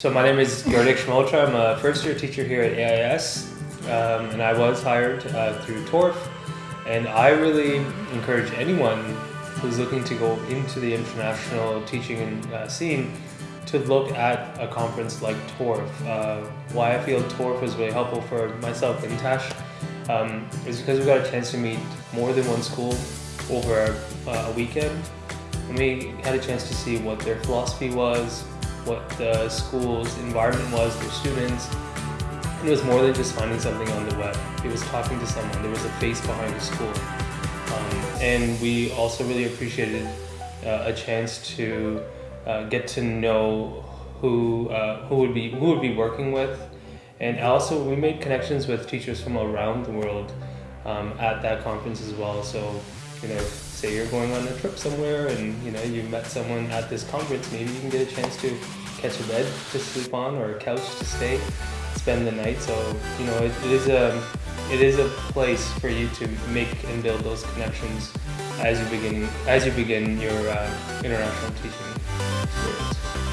So my name is Gardik Shmaltra. I'm a first year teacher here at AIS um, and I was hired uh, through TORF and I really encourage anyone who's looking to go into the international teaching uh, scene to look at a conference like TORF. Uh, why I feel TORF was really helpful for myself and Tash um, is because we got a chance to meet more than one school over uh, a weekend and we had a chance to see what their philosophy was, what the school's environment was, their students. And it was more than just finding something on the web. It was talking to someone. There was a face behind the school. Um, and we also really appreciated uh, a chance to uh, get to know who uh, who would be who would be working with, and also we made connections with teachers from around the world um, at that conference as well. So you know, say you're going on a trip somewhere and you know you met someone at this conference, maybe you can get a chance to catch a bed to sleep on or a couch to stay, spend the night. So you know it, it is a it is a place for you to make and build those connections as you begin as you begin your uh, international teaching experience.